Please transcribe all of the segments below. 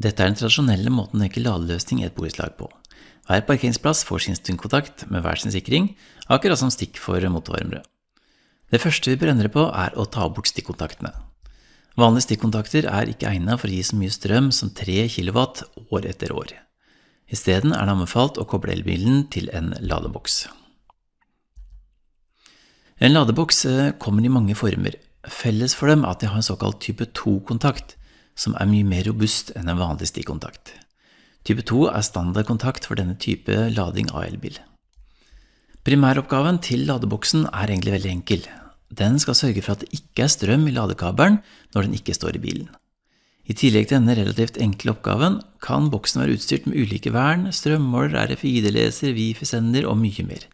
Dette er den tradisjonelle måten å tenke ladeløsning i et borettslag på. Hver parkeringsplass får sin stundkontakt med hver sin sikring, akkurat som stikk for motorvarmere. Det første vi bør endre på, er å ta bort stikkontaktene. Vanlige stikkontakter er ikke egnet for å gi så mye strøm som 3 kW år etter år. Isteden er det anbefalt å koble elbilen til en ladeboks. En ladeboks eh, kommer i mange former. Felles for dem er at de har en såkalt type 2-kontakt, som er mye mer robust enn en vanlig stikkontakt. Type 2 er standardkontakt for denne type lading av elbil. Primæroppgaven til ladeboksen er egentlig veldig enkel. Den skal sørge for at det ikke er strøm i ladekabelen når den ikke står i bilen. I tillegg til denne relativt enkle oppgaven kan boksen være utstyrt med ulike vern, strømmåler, RFID-leser, Wifi-sender og mye mer.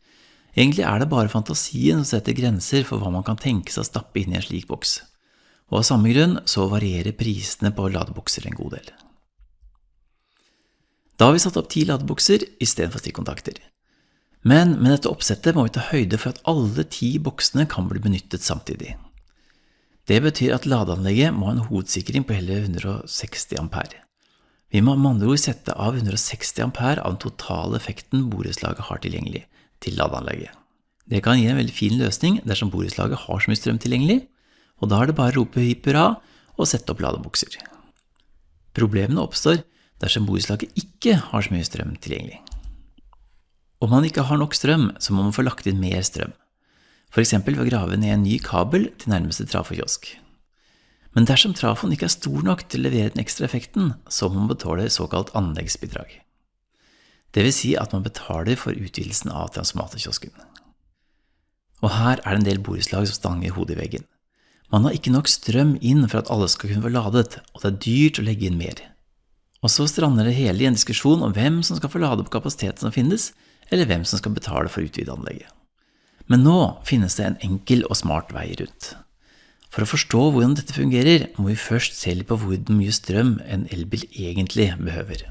Egentlig er det bare fantasien som setter grenser for hva man kan tenke seg å stappe inn i en slik boks. Og av samme grunn så varierer prisene på ladebokser en god del. Da har vi satt opp ti ladebokser istedenfor stikkontakter. Men med dette oppsettet må vi ta høyde for at alle ti boksene kan bli benyttet samtidig. Det betyr at ladeanlegget må ha en hovedsikring på hele 160 ampere. Vi må med andre ord sette av 160 ampere av den totale effekten borettslaget har tilgjengelig, til ladeanlegget. Det kan gi en veldig fin løsning dersom borettslaget har så mye strøm tilgjengelig, og da er det bare å rope hipp hurra og sette opp ladebokser. Problemene oppstår dersom borettslaget ikke har så mye strøm tilgjengelig. Om man ikke har nok strøm, så må man få lagt inn mer strøm, eksempel ved å grave ned en ny kabel til nærmeste trafokiosk. Men dersom trafoen ikke er stor nok til å levere den ekstra effekten, så må man betale såkalt anleggsbidrag. Det vil si at man betaler for utvidelsen av transformatorkiosken. Og her er det en del borettslag som stanger hodet i veggen. Man har ikke nok strøm inn for at alle skal kunne få ladet, og det er dyrt å legge inn mer. Og så strander det hele i en diskusjon om hvem som skal få lade opp kapasiteten som finnes, eller hvem som skal betale for å utvide anlegget. Men nå finnes det en enkel og smart vei rundt. For å forstå hvordan dette fungerer, må vi først se litt på hvor mye strøm en elbil egentlig behøver.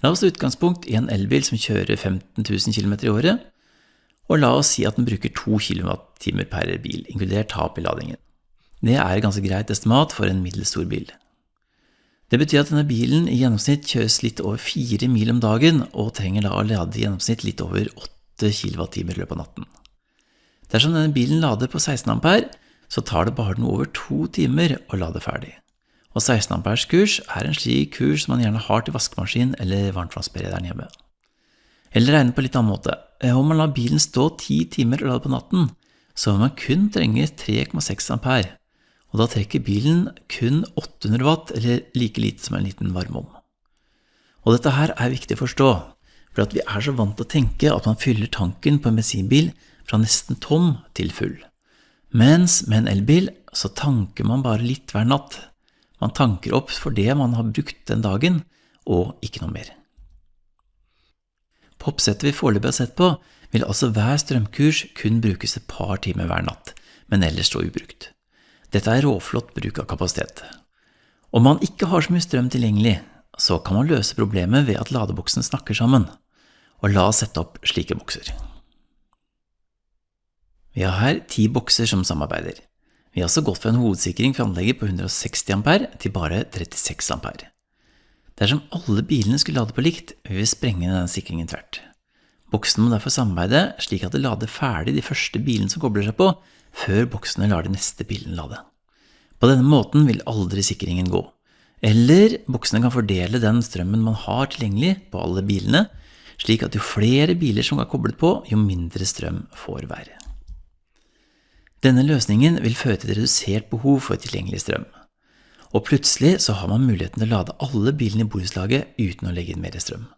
La oss ta utgangspunkt i en elbil som kjører 15 000 km i året, og la oss si at den bruker 2 kWt per bil, inkludert tap i ladingen. Det er et ganske greit estimat for en middels stor bil. Det betyr at denne bilen i gjennomsnitt kjøres litt over fire mil om dagen, og trenger da å lade i gjennomsnitt litt over 8 kWt i løpet av natten. Dersom denne bilen lader på 16 ampere, så tar det bare noe over to timer å lade ferdig. Og 16 amperes kurs er en slik kurs som man gjerne har til vaskemaskin eller varmtvannsberederen hjemme. Eller regne på litt annen måte. Om man lar bilen stå 10 timer og lade på natten, så vil man kun trenge 3,6 ampere og da trekker bilen kun 800 watt, eller like lite som en liten varmeovn. Og dette her er viktig å forstå, for vi er så vant til å tenke at man fyller tanken på en bensinbil fra nesten tom til full. Mens med en elbil så tanker man bare litt hver natt. Man tanker opp for det man har brukt den dagen, og ikke noe mer. På oppsettet vi foreløpig har sett på, vil altså hver strømkurs kun brukes et par timer hver natt, men ellers stå ubrukt. Dette er råflott bruk av kapasitet. Om man ikke har så mye strøm tilgjengelig, så kan man løse problemet ved at ladeboksene snakker sammen, og la oss sette opp slike bokser. Vi har her ti bokser som samarbeider. Vi har også gått fra en hovedsikring for anlegget på 160 ampere til bare 36 ampere. Dersom alle bilene skulle lade på likt, vil vi sprenge denne sikringen tvert. Boksene må derfor samarbeide slik at det lader ferdig de første bilene som kobler seg på, før boksene lar de neste bilen lade. På denne måten vil aldri sikringen gå. Eller boksene kan fordele den strømmen man har tilgjengelig på alle bilene, slik at jo flere biler som er koblet på, jo mindre strøm får være. Denne løsningen vil føre til redusert behov for tilgjengelig strøm. Og plutselig så har man muligheten til å lade alle bilene i borettslaget uten å legge inn mer strøm.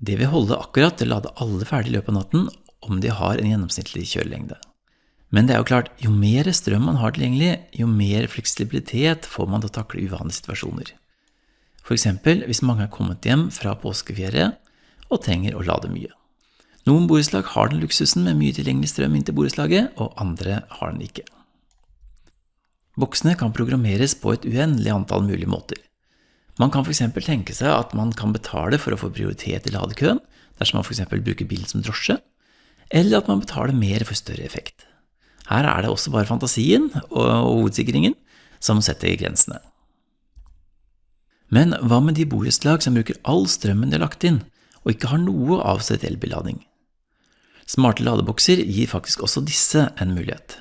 Det vil holde akkurat til å lade alle ferdig i løpet av natten om de har en gjennomsnittlig kjørelengde. Men det er jo klart, jo mer strøm man har tilgjengelig, jo mer fleksibilitet får man til å takle uvanlige situasjoner. Eksempel hvis mange er kommet hjem fra påskeferie og trenger å lade mye. Noen borettslag har den luksusen med mye tilgjengelig strøm inn til borettslaget, og andre har den ikke. Boksene kan programmeres på et uendelig antall mulige måter. Man kan f.eks. tenke seg at man kan betale for å få prioritet i ladekøen, dersom man f.eks. bruker bilen som drosje, eller at man betaler mer for større effekt. Her er det også bare fantasien og hovedsikringen som setter grensene. Men hva med de borettslag som bruker all strømmen de har lagt inn, og ikke har noe avsett elbillading? Smarte ladebokser gir faktisk også disse en mulighet.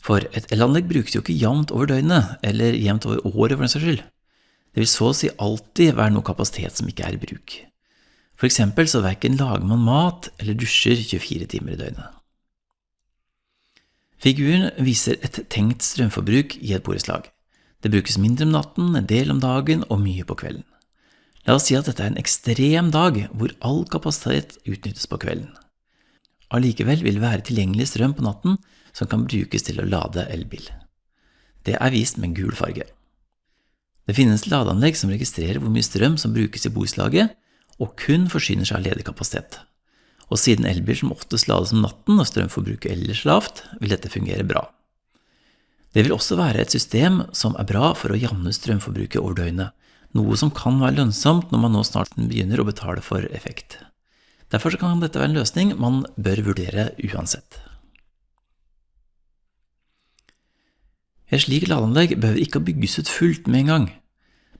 For et elanlegg brukes jo ikke jevnt over døgnet, eller jevnt over året for den saks skyld. Det vil så å si alltid være noe kapasitet som ikke er i bruk. For eksempel så verken lager man mat eller dusjer 24 timer i døgnet. Figuren viser et tenkt strømforbruk i et borettslag. Det brukes mindre om natten, en del om dagen og mye på kvelden. La oss si at dette er en ekstrem dag hvor all kapasitet utnyttes på kvelden. Allikevel vil det være tilgjengelig strøm på natten som kan brukes til å lade elbil. Det er vist med gul farge. Det finnes ladeanlegg som registrerer hvor mye strøm som brukes i borettslaget, og kun forsyner seg av ledig kapasitet. Og siden elbil som oftest lades om natten og strømforbruket ellers lavt, vil dette fungere bra. Det vil også være et system som er bra for å jamne strømforbruket over døgnet, noe som kan være lønnsomt når man nå snart begynner å betale for effekt. Derfor kan dette være en løsning man bør vurdere uansett. Et slikt ladeanlegg behøver ikke å bygges ut fullt med en gang,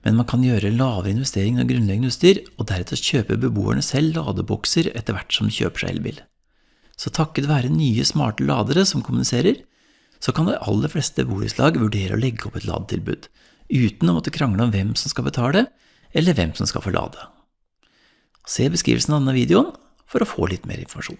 men man kan gjøre lavere investering av grunnleggende utstyr, og deretter kjøpe beboerne selv ladebokser etter hvert som de kjøper seg elbil. Så takket være nye smarte ladere som kommuniserer, så kan de aller fleste borettslag vurdere å legge opp et ladetilbud, uten å måtte krangle om hvem som skal betale, eller hvem som skal få lade. Se beskrivelsen av denne videoen for å få litt mer informasjon.